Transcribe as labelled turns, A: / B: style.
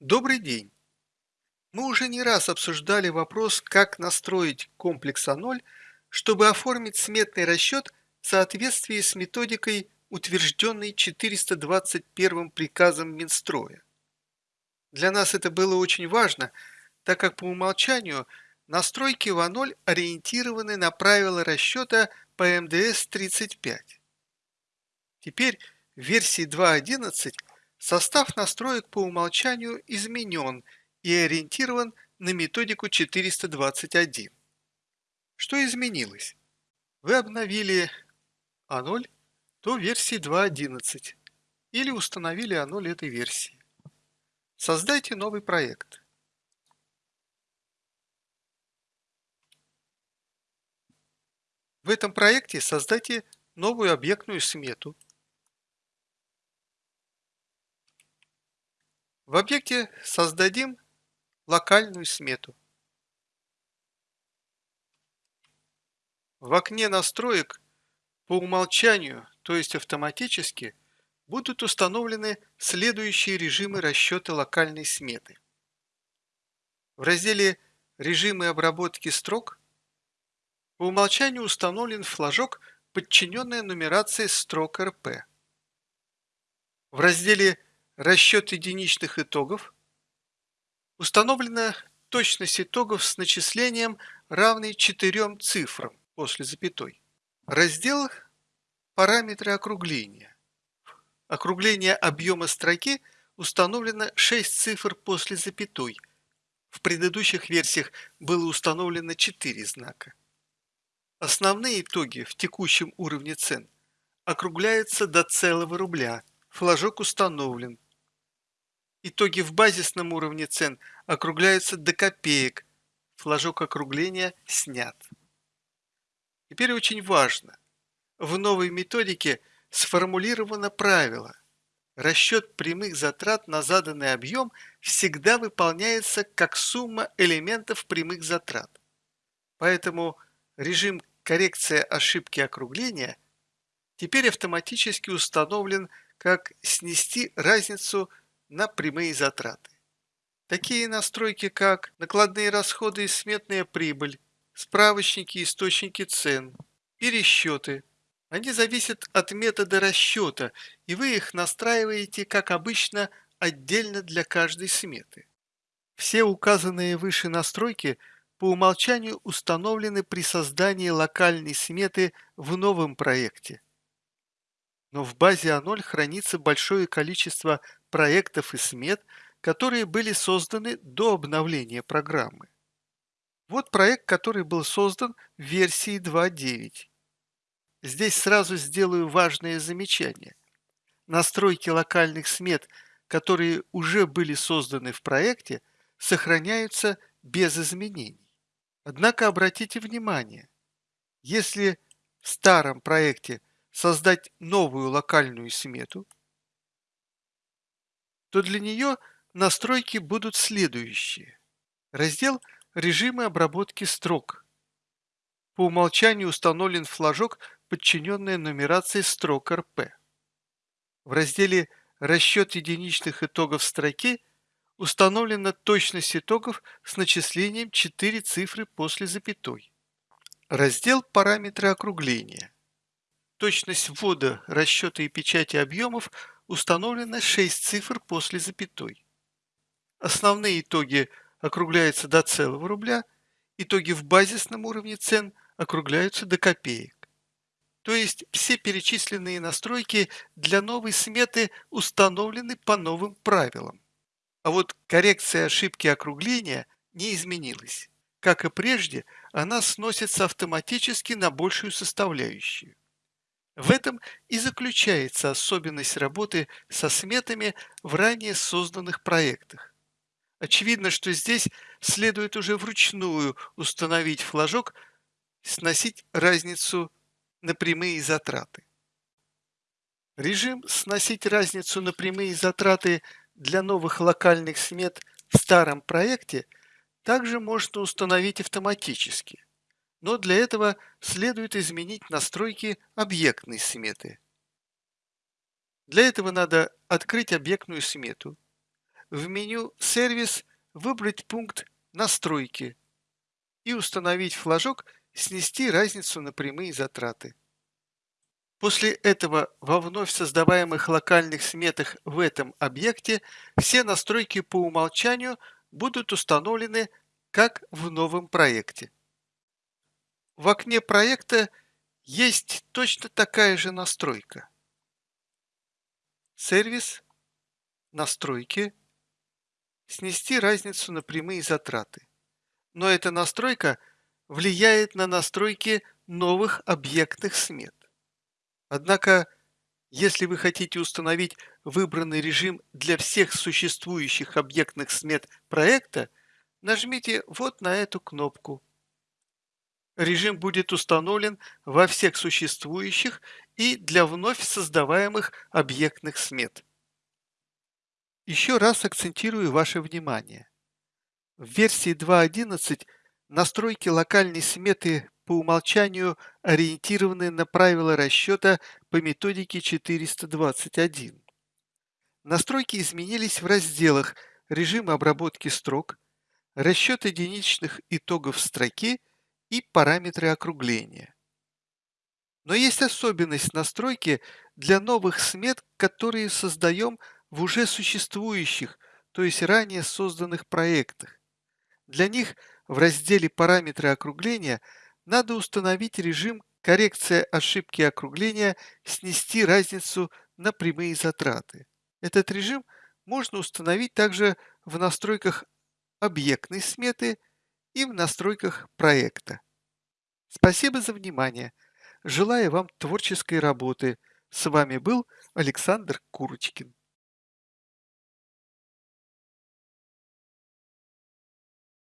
A: Добрый день! Мы уже не раз обсуждали вопрос, как настроить комплекс А0, чтобы оформить сметный расчет в соответствии с методикой, утвержденной 421 приказом Минстроя. Для нас это было очень важно, так как по умолчанию настройки в А0 ориентированы на правила расчета по МДС-35. Теперь в версии 2.11 Состав настроек по умолчанию изменен и ориентирован на методику 421. Что изменилось? Вы обновили А0 до версии 2.11 или установили А0 этой версии. Создайте новый проект. В этом проекте создайте новую объектную смету – В объекте создадим локальную смету. В окне настроек по умолчанию, то есть автоматически, будут установлены следующие режимы расчета локальной сметы. В разделе «Режимы обработки строк» по умолчанию установлен флажок «Подчиненная нумерация строк РП». В разделе расчет единичных итогов, установлена точность итогов с начислением, равной четырем цифрам после запятой. Раздел «Параметры округления». Округление объема строки установлено 6 цифр после запятой. В предыдущих версиях было установлено 4 знака. Основные итоги в текущем уровне цен округляются до целого рубля. Флажок установлен. Итоги в базисном уровне цен округляются до копеек. Флажок округления снят. Теперь очень важно. В новой методике сформулировано правило. Расчет прямых затрат на заданный объем всегда выполняется как сумма элементов прямых затрат. Поэтому режим коррекция ошибки округления теперь автоматически установлен как снести разницу на прямые затраты. Такие настройки, как накладные расходы и сметная прибыль, справочники и источники цен, пересчеты, они зависят от метода расчета, и вы их настраиваете, как обычно, отдельно для каждой сметы. Все указанные выше настройки по умолчанию установлены при создании локальной сметы в новом проекте. Но в базе А0 хранится большое количество проектов и смет, которые были созданы до обновления программы. Вот проект, который был создан в версии 2.9. Здесь сразу сделаю важное замечание. Настройки локальных смет, которые уже были созданы в проекте, сохраняются без изменений. Однако обратите внимание, если в старом проекте создать новую локальную смету – то для нее настройки будут следующие. Раздел «Режимы обработки строк». По умолчанию установлен флажок «Подчиненная нумерации строк РП». В разделе «Расчет единичных итогов строки» установлена точность итогов с начислением 4 цифры после запятой. Раздел «Параметры округления». Точность ввода, расчета и печати объемов установлено 6 цифр после запятой. Основные итоги округляются до целого рубля, итоги в базисном уровне цен округляются до копеек. То есть все перечисленные настройки для новой сметы установлены по новым правилам. А вот коррекция ошибки округления не изменилась. Как и прежде, она сносится автоматически на большую составляющую. В этом и заключается особенность работы со сметами в ранее созданных проектах. Очевидно, что здесь следует уже вручную установить флажок, сносить разницу на прямые затраты. Режим «Сносить разницу на прямые затраты» для новых локальных смет в старом проекте также можно установить автоматически – но для этого следует изменить настройки объектной сметы. Для этого надо открыть объектную смету, в меню «Сервис» выбрать пункт «Настройки» и установить флажок «Снести разницу на прямые затраты». После этого во вновь создаваемых локальных сметах в этом объекте все настройки по умолчанию будут установлены как в новом проекте. В окне проекта есть точно такая же настройка. Сервис, настройки, снести разницу на прямые затраты. Но эта настройка влияет на настройки новых объектных смет. Однако, если вы хотите установить выбранный режим для всех существующих объектных смет проекта, нажмите вот на эту кнопку. Режим будет установлен во всех существующих и для вновь создаваемых объектных смет. Еще раз акцентирую ваше внимание. В версии 2.11 настройки локальной сметы по умолчанию ориентированы на правила расчета по методике 421. Настройки изменились в разделах «Режим обработки строк», «Расчет единичных итогов строки» и «Параметры округления». Но есть особенность настройки для новых смет, которые создаем в уже существующих, то есть ранее созданных проектах. Для них в разделе «Параметры округления» надо установить режим коррекция ошибки округления, снести разницу на прямые затраты. Этот режим можно установить также в настройках объектной сметы и в настройках проекта. Спасибо за внимание. Желаю вам творческой работы. С вами был Александр Курочкин.